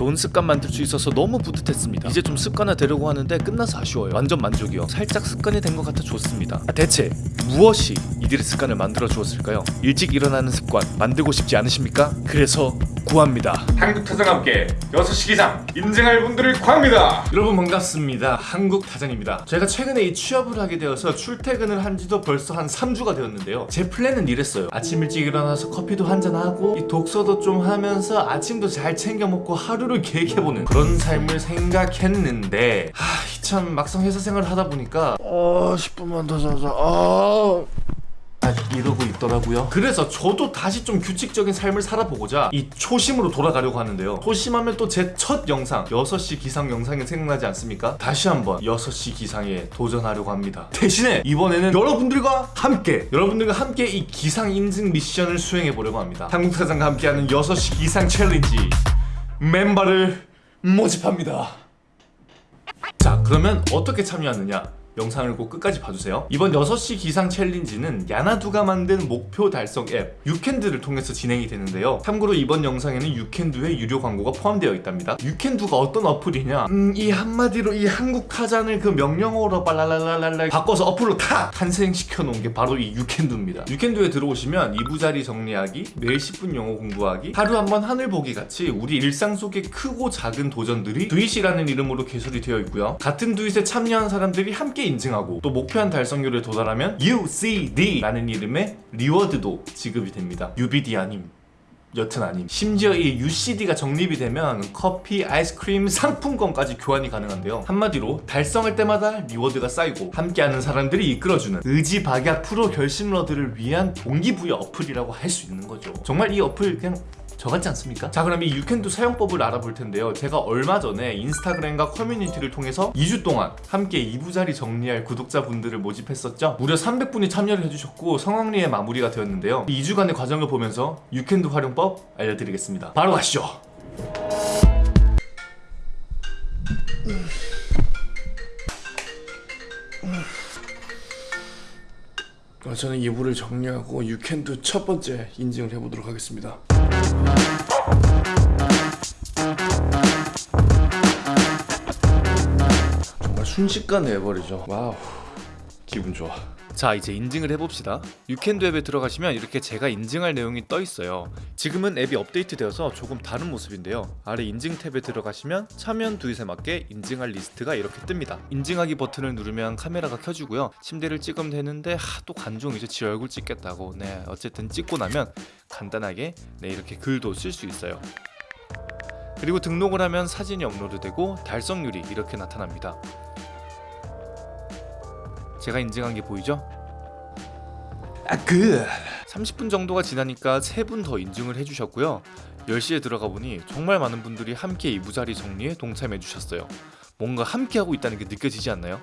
좋은 습관 만들 수 있어서 너무 뿌듯했습니다. 이제 좀 습관화 되려고 하는데 끝나서 아쉬워요. 완전 만족이요. 살짝 습관이 된 것 같아 좋습니다. 아, 대체 무엇이 이들의 습관을 만들어 주었을까요? 일찍 일어나는 습관 만들고 싶지 않으십니까? 그래서 구합니다 한국타장 함께 6시 기상 인증할 분들을 구합니다. 여러분 반갑습니다. 한국타장입니다. 제가 최근에 이 취업을 하게 되어서 출퇴근을 한 지도 벌써 한 3주가 되었는데요. 제 플랜은 이랬어요. 아침 일찍 일어나서 커피도 한잔하고 이 독서도 좀 하면서 아침도 잘 챙겨 먹고 하루를 계획해보는 그런 삶을 생각했는데 하, 참 막상 회사 생활을 하다 보니까 어 10분만 더 자자 아 이러고 있더라고요. 그래서 저도 다시 좀 규칙적인 삶을 살아보고자 이 초심으로 돌아가려고 하는데요. 초심하면 또 제 첫 영상 6시 기상 영상이 생각나지 않습니까? 다시 한번 6시 기상에 도전하려고 합니다. 대신에 이번에는 여러분들과 함께 여러분들과 함께 이 기상 인증 미션을 수행해 보려고 합니다. 한국사장과 함께하는 6시 기상 챌린지 멤버를 모집합니다. 자 그러면 어떻게 참여하느냐 영상을 꼭 끝까지 봐주세요. 이번 6시 기상 챌린지는 야나두가 만든 목표 달성 앱 유캔두를 통해서 진행이 되는데요. 참고로 이번 영상에는 유캔두의 유료 광고가 포함되어 있답니다. 유캔두가 어떤 어플이냐? 음, 이 한마디로 이 한국 타잔을 그 명령어로 빨랄랄랄랄 바꿔서 어플로 다 탄생시켜 놓은 게 바로 이 유캔두입니다. 유캔두에 들어오시면 이부자리 정리하기 매일 10분 영어 공부하기 하루 한 번 하늘 보기 같이 우리 일상 속의 크고 작은 도전들이 do it이라는 이름으로 개설이 되어 있고요. 같은 do it에 참여한 사람들이 함께 인증하고 또 목표한 달성률에 도달하면 UCD라는 이름의 reward도 지급이 됩니다. UBD 아님 여튼 아님. 심지어 이 UCD가 적립이 되면 커피, 아이스크림, 상품권까지 교환이 가능한데요. 한마디로 달성할 때마다 reward가 쌓이고 함께하는 사람들이 이끌어주는 의지박약 프로 결심러들을 위한 동기부여 어플이라고 할 수 있는 거죠. 정말 이 어플 그냥 저 같지 않습니까? 자 그럼 이 유캔두 사용법을 알아볼 텐데요. 제가 얼마 전에 인스타그램과 커뮤니티를 통해서 2주 동안 함께 이부자리 정리할 구독자분들을 모집했었죠? 무려 300분이 참여를 해주셨고 성황리에 마무리가 되었는데요. 이 2주간의 과정을 보면서 유캔두 활용법 알려드리겠습니다. 바로 가시죠. 어, 저는 이불을 정리하고 유캔두 첫 번째 인증을 해보도록 하겠습니다. 정말 순식간에 해버리죠. wow, 기분 좋아. 자 이제 인증을 해봅시다. 유캔두 앱에 들어가시면 이렇게 제가 인증할 내용이 떠 있어요. 지금은 앱이 업데이트 되어서 조금 다른 모습인데요. 아래 인증 탭에 들어가시면 참여한 두잇에 맞게 인증할 리스트가 이렇게 뜹니다. 인증하기 버튼을 누르면 카메라가 켜지고요. 침대를 찍으면 되는데 하, 또 관종이죠 지 얼굴 찍겠다고. 네 어쨌든 찍고 나면 간단하게 네 이렇게 글도 쓸 수 있어요. 그리고 등록을 하면 사진이 업로드되고 달성률이 이렇게 나타납니다 제가 인증한 게 보이죠? 아 그. 30분 정도가 지나니까 3분 더 인증을 해주셨고요 10시에 들어가 보니 정말 많은 분들이 함께 이부자리 정리에 동참해 주셨어요 뭔가 함께 하고 있다는 게 느껴지지 않나요?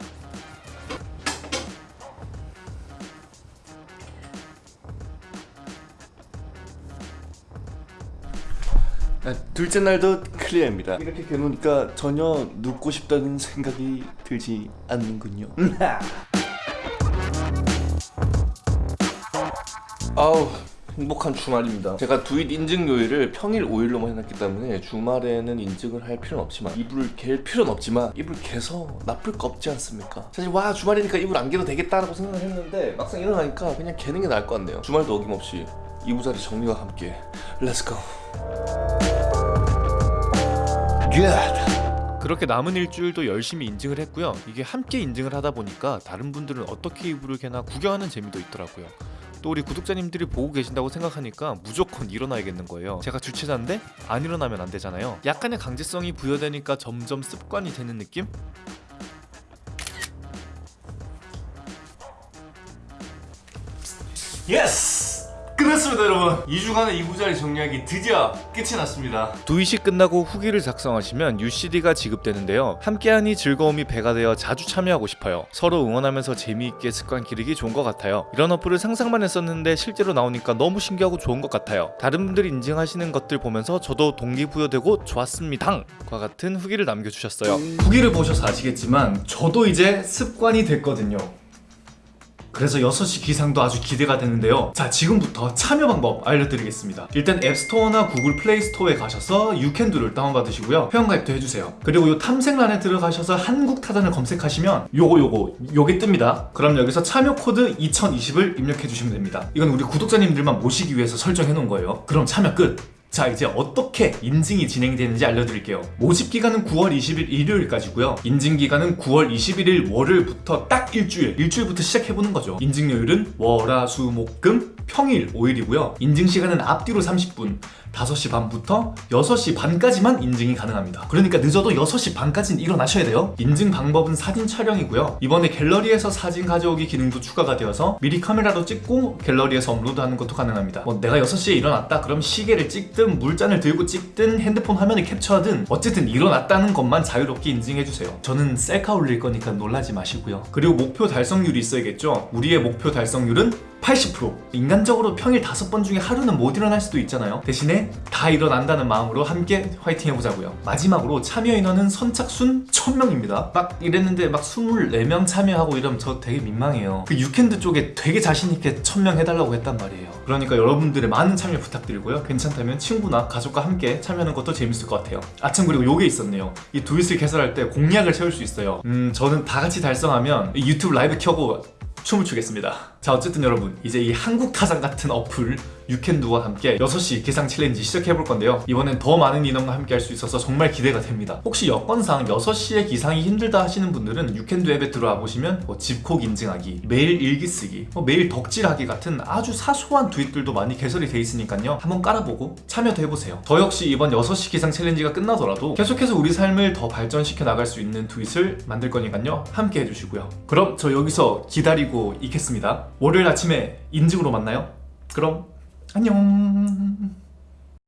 아, 둘째 날도 클리어입니다. 이렇게 겨누니까 전혀 눕고 싶다는 생각이 들지 않는군요. 아우 행복한 주말입니다. 제가 두잇 인증 요일을 평일 5일로만 해놨기 때문에 주말에는 인증을 할 필요는 없지만 이불을 갤 필요는 없지만 이불 개서 나쁠 거 없지 않습니까? 사실 와 주말이니까 이불 안 개도 되겠다라고 생각을 했는데 막상 일어나니까 그냥 개는 게 나을 것 같네요. 주말도 어김없이 이부자리 정리와 함께 let's go 그렇게 남은 일주일도 열심히 인증을 했고요 이게 함께 인증을 하다 보니까 다른 분들은 어떻게 이불을 개나 구경하는 재미도 있더라고요 또 우리 구독자님들이 보고 계신다고 생각하니까 무조건 일어나야겠는 거예요 제가 주최자인데 안 일어나면 안 되잖아요 약간의 강제성이 부여되니까 점점 습관이 되는 느낌? yes! 끝났습니다 여러분. 2주간의 이부자리 정리하기 드디어 끝이 났습니다. 두이시 끝나고 후기를 작성하시면 UCD가 지급되는데요. 함께하니 즐거움이 배가 되어 자주 참여하고 싶어요. 서로 응원하면서 재미있게 습관 기르기 좋은 것 같아요. 이런 어플을 상상만 했었는데 실제로 나오니까 너무 신기하고 좋은 것 같아요. 다른 분들이 인증하시는 것들 보면서 저도 동기부여되고 좋았습니다. 과 같은 후기를 남겨주셨어요. 후기를 보셔서 아시겠지만 저도 이제 습관이 됐거든요 그래서 6시 기상도 아주 기대가 되는데요. 자, 지금부터 참여 방법 알려드리겠습니다. 일단 앱스토어나 구글 플레이 스토어에 가셔서 유캔두를 다운받으시고요. 회원가입도 해주세요. 그리고 요 탐색란에 들어가셔서 한국 타잔을 검색하시면 요거 요거 요게 뜹니다. 그럼 여기서 참여 코드 2020을 입력해 주시면 됩니다. 이건 우리 구독자님들만 모시기 위해서 설정해 놓은 거예요. 그럼 참여 끝! 자 이제 어떻게 인증이 진행되는지 알려드릴게요. 모집 기간은 9월 20일 일요일까지고요. 인증 기간은 9월 21일 월요일부터 딱 일주일 일주일부터 시작해보는 거죠. 인증요일은 월 화 수 목 금 평일 5일이고요. 인증 시간은 앞뒤로 30분 5시 반부터 6시 반까지만 인증이 가능합니다. 그러니까 늦어도 6시 반까지는 일어나셔야 돼요. 인증 방법은 사진 촬영이고요. 이번에 갤러리에서 사진 가져오기 기능도 추가가 되어서 미리 카메라로 찍고 갤러리에서 업로드하는 것도 가능합니다. 뭐 내가 6시에 일어났다 그럼 시계를 찍든 물잔을 들고 찍든 핸드폰 화면을 캡처하든 어쨌든 일어났다는 것만 자유롭게 인증해주세요. 저는 셀카 올릴 거니까 놀라지 마시고요. 그리고 목표 달성률이 있어야겠죠? 우리의 목표 달성률은 80% 인간적으로 평일 5번 중에 하루는 못 일어날 수도 있잖아요. 대신에 다 일어난다는 마음으로 함께 화이팅 해보자고요. 마지막으로 참여 인원은 선착순 1000명입니다. 막 이랬는데 막 24명 참여하고 이러면 저 되게 민망해요. 그 유캔드 쪽에 되게 자신있게 1000명 해달라고 했단 말이에요. 그러니까 여러분들의 많은 참여 부탁드리고요. 괜찮다면 친구나 가족과 함께 참여하는 것도 재밌을 것 같아요. 아참 그리고 요게 있었네요. 이 두잇을 개설할 때 공약을 세울 수 있어요. 음 저는 다 같이 달성하면 이 유튜브 라이브 켜고 춤을 추겠습니다. 자 어쨌든 여러분 이제 이 한국 타잔 같은 어플 유캔두와 함께 6시 기상 챌린지 시작해볼 건데요. 이번엔 더 많은 인원과 함께 할 수 있어서 정말 기대가 됩니다. 혹시 여건상 6시에 기상이 힘들다 하시는 분들은 유캔두 앱에 들어와 보시면 뭐 집콕 인증하기 매일 일기 쓰기 뭐 매일 덕질하기 같은 아주 사소한 do it들도 많이 개설이 돼 있으니까요. 한번 깔아보고 참여도 해보세요. 저 역시 이번 6시 기상 챌린지가 끝나더라도 계속해서 우리 삶을 더 발전시켜 나갈 수 있는 do it을 만들 거니까요. 함께 해주시고요. 그럼 저 여기서 기다리고 있겠습니다. 월요일 아침에 인증으로 만나요. 그럼 안녕